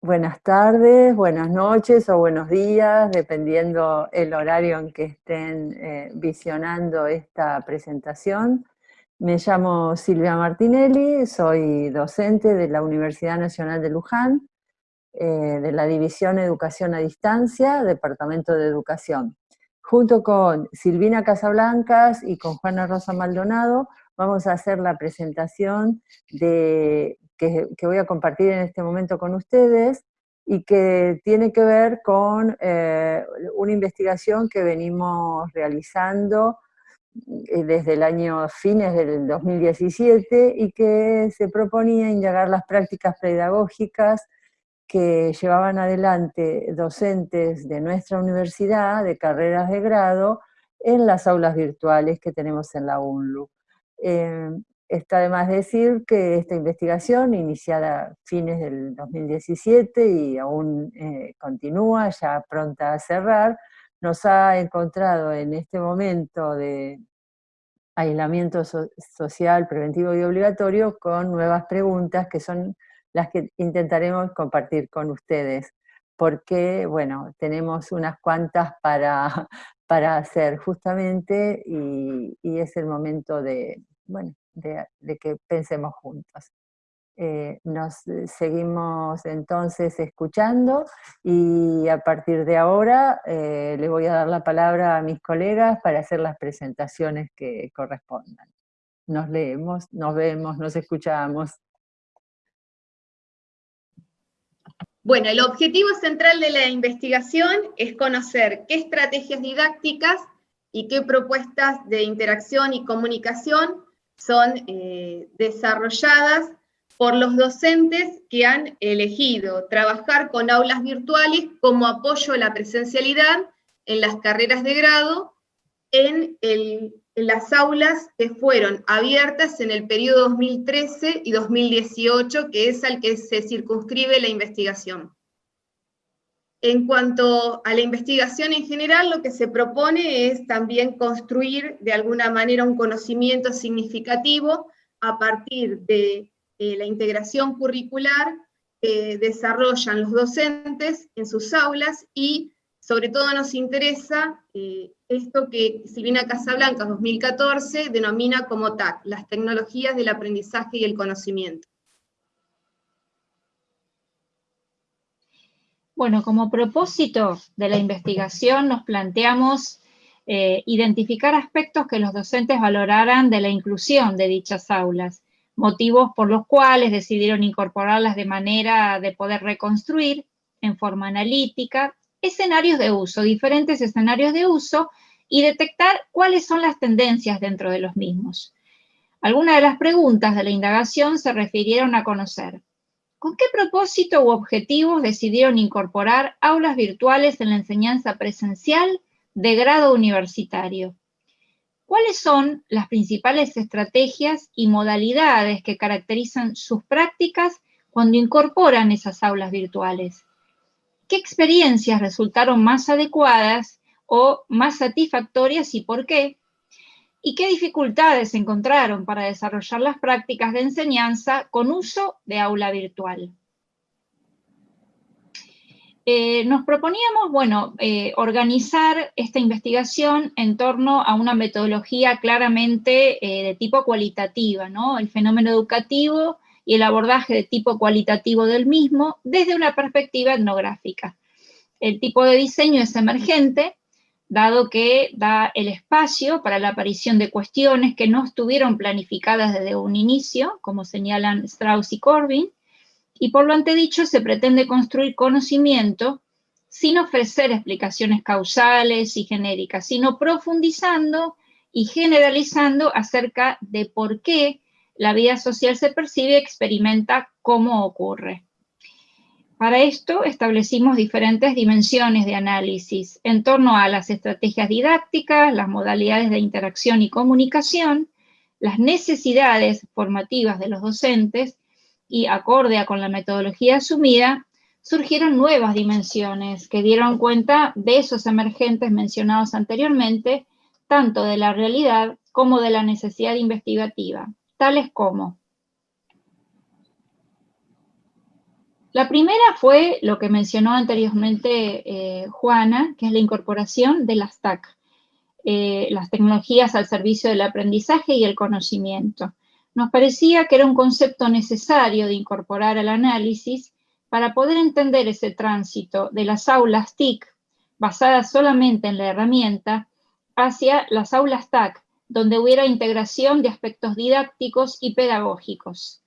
Buenas tardes, buenas noches o buenos días, dependiendo el horario en que estén eh, visionando esta presentación. Me llamo Silvia Martinelli, soy docente de la Universidad Nacional de Luján, eh, de la División Educación a Distancia, Departamento de Educación. Junto con Silvina Casablancas y con Juana Rosa Maldonado, vamos a hacer la presentación de que, voy a compartir en este momento con ustedes y que tiene que ver con eh, una investigación que venimos realizando eh, desde el año fines del 2017 y que se proponía indagar las prácticas pedagógicas que llevaban adelante docentes de nuestra universidad, de carreras de grado, en las aulas virtuales que tenemos en la UNLU. Eh, Está de más decir que esta investigación, iniciada a fines del 2017 y aún eh, continúa, ya pronta a cerrar, nos ha encontrado en este momento de aislamiento social preventivo y obligatorio con nuevas preguntas que son las que intentaremos compartir con ustedes, porque, bueno, tenemos unas cuantas para, para hacer justamente y, y es el momento de, bueno, de, que pensemos juntos. Eh, nos eh, seguimos entonces escuchando y a partir de ahora eh, le voy a dar la palabra a mis colegas para hacer las presentaciones que correspondan. Nos leemos, nos vemos, nos escuchamos. Bueno, el objetivo central de la investigación es conocer qué estrategias didácticas y qué propuestas de interacción y comunicación son eh, desarrolladas por los docentes que han elegido trabajar con aulas virtuales como apoyo a la presencialidad en las carreras de grado en, en las aulas que fueron abiertas en el periodo 2013 y 2018, que es al que se circunscribe la investigación. En cuanto a la investigación en general, lo que se propone es también construir de alguna manera un conocimiento significativo a partir de eh, la integración curricular que desarrollan los docentes en sus aulas y sobre todo nos interesa eh, esto que Silvina Casablanca 2014 denomina como TAC, las tecnologías del aprendizaje y el conocimiento. Bueno, como propósito de la investigación nos planteamos eh, identificar aspectos que los docentes valoraran de la inclusión de dichas aulas, motivos por los cuales decidieron incorporarlas de manera de poder reconstruir en forma analítica escenarios de uso, diferentes escenarios de uso, y detectar cuáles son las tendencias dentro de los mismos. Algunas de las preguntas de la indagación se refirieron a conocer ¿Con qué propósito u objetivos decidieron incorporar aulas virtuales en la enseñanza presencial de grado universitario? ¿Cuáles son las principales estrategias y modalidades que caracterizan sus prácticas cuando incorporan esas aulas virtuales? ¿Qué experiencias resultaron más adecuadas o más satisfactorias y por qué? Y qué dificultades encontraron para desarrollar las prácticas de enseñanza con uso de aula virtual. Eh, nos proponíamos, bueno, eh, organizar esta investigación en torno a una metodología claramente eh, de tipo cualitativa, ¿no? El fenómeno educativo y el abordaje de tipo cualitativo del mismo desde una perspectiva etnográfica. El tipo de diseño es emergente, dado que da el espacio para la aparición de cuestiones que no estuvieron planificadas desde un inicio, como señalan Strauss y Corbin, y por lo antedicho se pretende construir conocimiento sin ofrecer explicaciones causales y genéricas, sino profundizando y generalizando acerca de por qué la vida social se percibe y experimenta cómo ocurre. Para esto establecimos diferentes dimensiones de análisis en torno a las estrategias didácticas, las modalidades de interacción y comunicación, las necesidades formativas de los docentes y acorde a con la metodología asumida, surgieron nuevas dimensiones que dieron cuenta de esos emergentes mencionados anteriormente, tanto de la realidad como de la necesidad investigativa, tales como La primera fue lo que mencionó anteriormente eh, Juana, que es la incorporación de las TAC, eh, las tecnologías al servicio del aprendizaje y el conocimiento. Nos parecía que era un concepto necesario de incorporar al análisis para poder entender ese tránsito de las aulas TIC, basadas solamente en la herramienta, hacia las aulas TAC, donde hubiera integración de aspectos didácticos y pedagógicos.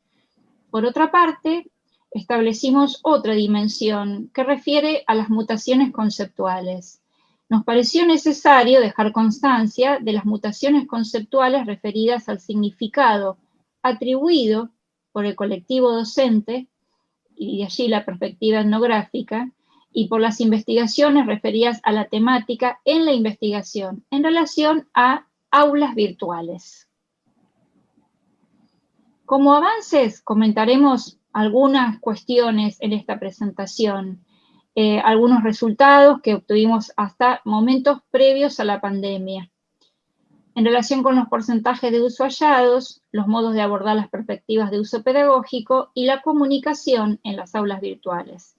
Por otra parte, establecimos otra dimensión que refiere a las mutaciones conceptuales. Nos pareció necesario dejar constancia de las mutaciones conceptuales referidas al significado atribuido por el colectivo docente, y de allí la perspectiva etnográfica, y por las investigaciones referidas a la temática en la investigación en relación a aulas virtuales. Como avances, comentaremos algunas cuestiones en esta presentación, eh, algunos resultados que obtuvimos hasta momentos previos a la pandemia. En relación con los porcentajes de uso hallados, los modos de abordar las perspectivas de uso pedagógico y la comunicación en las aulas virtuales.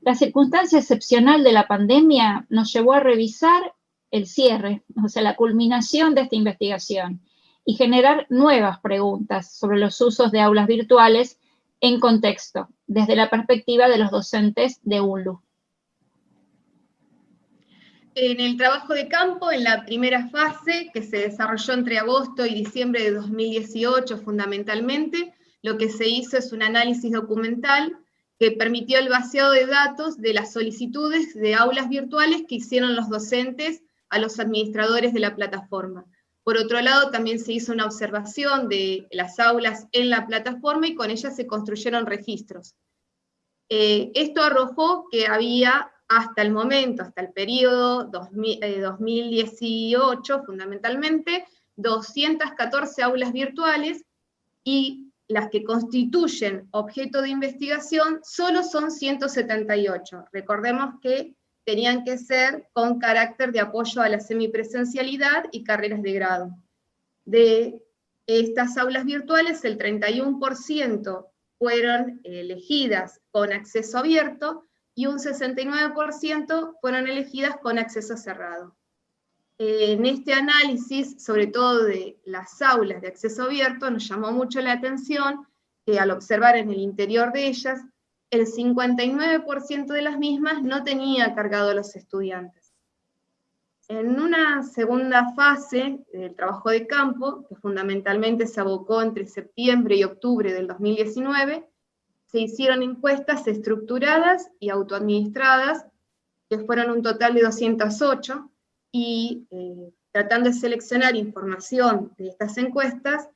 La circunstancia excepcional de la pandemia nos llevó a revisar el cierre, o sea, la culminación de esta investigación y generar nuevas preguntas sobre los usos de aulas virtuales en contexto, desde la perspectiva de los docentes de ULU. En el trabajo de campo, en la primera fase, que se desarrolló entre agosto y diciembre de 2018 fundamentalmente, lo que se hizo es un análisis documental que permitió el vaciado de datos de las solicitudes de aulas virtuales que hicieron los docentes a los administradores de la plataforma. Por otro lado, también se hizo una observación de las aulas en la plataforma y con ellas se construyeron registros. Eh, esto arrojó que había hasta el momento, hasta el periodo 2018 eh, fundamentalmente, 214 aulas virtuales y las que constituyen objeto de investigación solo son 178. Recordemos que tenían que ser con carácter de apoyo a la semipresencialidad y carreras de grado. De estas aulas virtuales, el 31% fueron elegidas con acceso abierto y un 69% fueron elegidas con acceso cerrado. En este análisis, sobre todo de las aulas de acceso abierto, nos llamó mucho la atención que al observar en el interior de ellas, el 59% de las mismas no tenía cargado a los estudiantes. En una segunda fase del trabajo de campo, que fundamentalmente se abocó entre septiembre y octubre del 2019, se hicieron encuestas estructuradas y autoadministradas, que fueron un total de 208, y eh, tratando de seleccionar información de estas encuestas,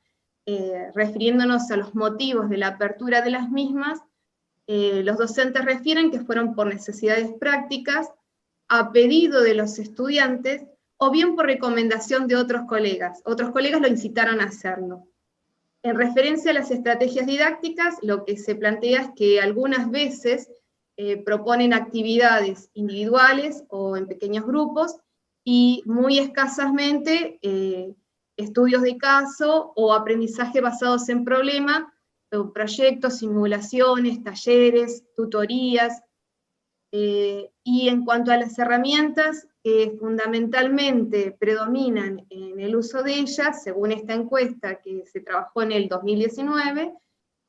eh, refiriéndonos a los motivos de la apertura de las mismas, eh, los docentes refieren que fueron por necesidades prácticas, a pedido de los estudiantes, o bien por recomendación de otros colegas. Otros colegas lo incitaron a hacerlo. En referencia a las estrategias didácticas, lo que se plantea es que algunas veces eh, proponen actividades individuales o en pequeños grupos, y muy escasamente eh, estudios de caso o aprendizaje basados en problema, proyectos, simulaciones, talleres, tutorías, eh, y en cuanto a las herramientas que fundamentalmente predominan en el uso de ellas, según esta encuesta que se trabajó en el 2019,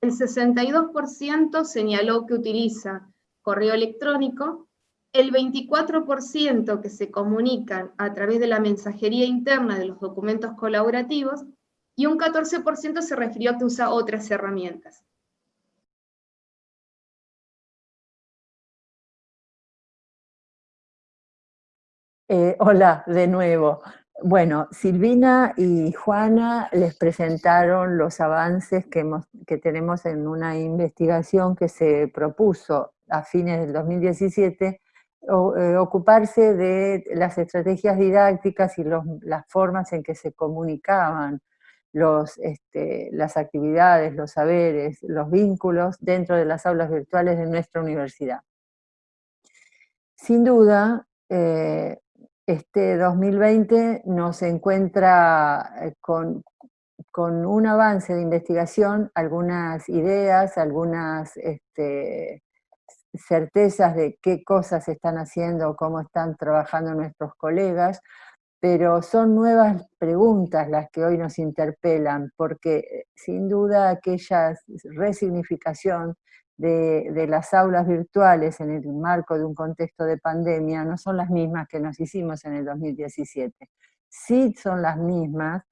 el 62% señaló que utiliza correo electrónico, el 24% que se comunican a través de la mensajería interna de los documentos colaborativos, y un 14% se refirió a que usa otras herramientas. Eh, hola, de nuevo. Bueno, Silvina y Juana les presentaron los avances que, que tenemos en una investigación que se propuso a fines del 2017 eh, ocuparse de las estrategias didácticas y las formas en que se comunicaban los, este, las actividades, los saberes, los vínculos dentro de las aulas virtuales de nuestra universidad. Sin duda, eh, este 2020 nos encuentra eh, con, con, un avance de investigación, algunas ideas, algunas este, certezas de qué cosas están haciendo, cómo están trabajando nuestros colegas, pero son nuevas preguntas las que hoy nos interpelan, porque eh, sin duda aquella resignificación de, las aulas virtuales en el marco de un contexto de pandemia no son las mismas que nos hicimos en el 2017. Sí son las mismas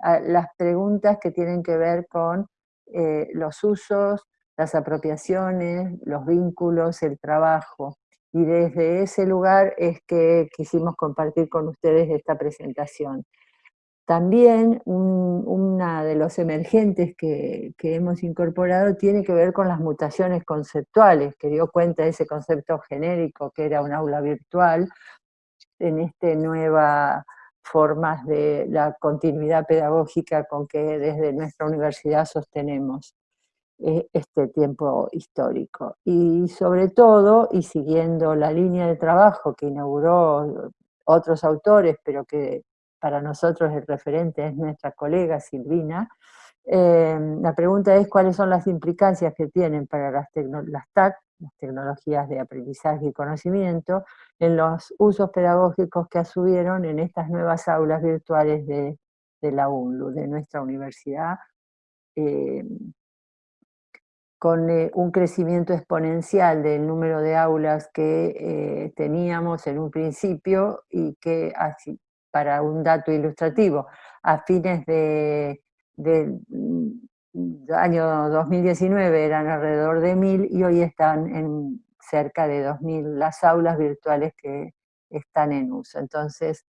ah, las preguntas que tienen que ver con eh, los usos, las apropiaciones, los vínculos, el trabajo y desde ese lugar es que quisimos compartir con ustedes esta presentación. También una de los emergentes que, hemos incorporado tiene que ver con las mutaciones conceptuales, que dio cuenta de ese concepto genérico que era un aula virtual, en esta nueva formas de la continuidad pedagógica con que desde nuestra universidad sostenemos. Eh, este tiempo histórico. Y sobre todo, y siguiendo la línea de trabajo que inauguró otros autores, pero que para nosotros el referente es nuestra colega Silvina, eh, la pregunta es cuáles son las implicancias que tienen para las, las TAC, las tecnologías de aprendizaje y conocimiento, en los usos pedagógicos que asumieron en estas nuevas aulas virtuales de, la UNLU, de nuestra universidad, eh, con eh, un crecimiento exponencial del número de aulas que eh, teníamos en un principio y que, para un dato ilustrativo, a fines del de, mm, año 2019 eran alrededor de 1.000 y hoy están en cerca de 2.000 las aulas virtuales que están en uso. Entonces,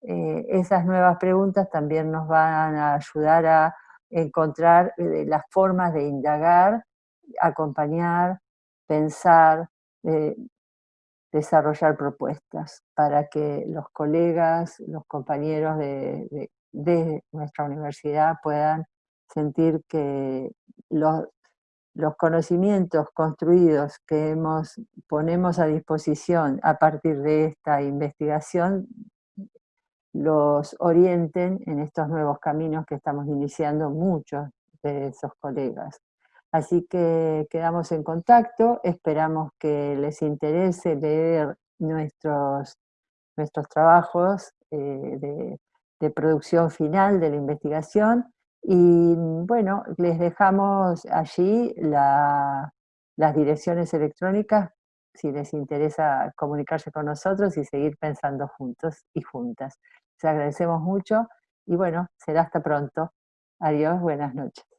eh, esas nuevas preguntas también nos van a ayudar a encontrar las formas de indagar acompañar, pensar, eh, desarrollar propuestas para que los colegas, los compañeros de, nuestra universidad puedan sentir que los, los conocimientos construidos que hemos, ponemos a disposición a partir de esta investigación los orienten en estos nuevos caminos que estamos iniciando muchos de esos colegas. Así que quedamos en contacto, esperamos que les interese leer nuestros, nuestros trabajos eh, de, producción final de la investigación y bueno, les dejamos allí las direcciones electrónicas si les interesa comunicarse con nosotros y seguir pensando juntos y juntas. Les agradecemos mucho y bueno, será hasta pronto. Adiós, buenas noches.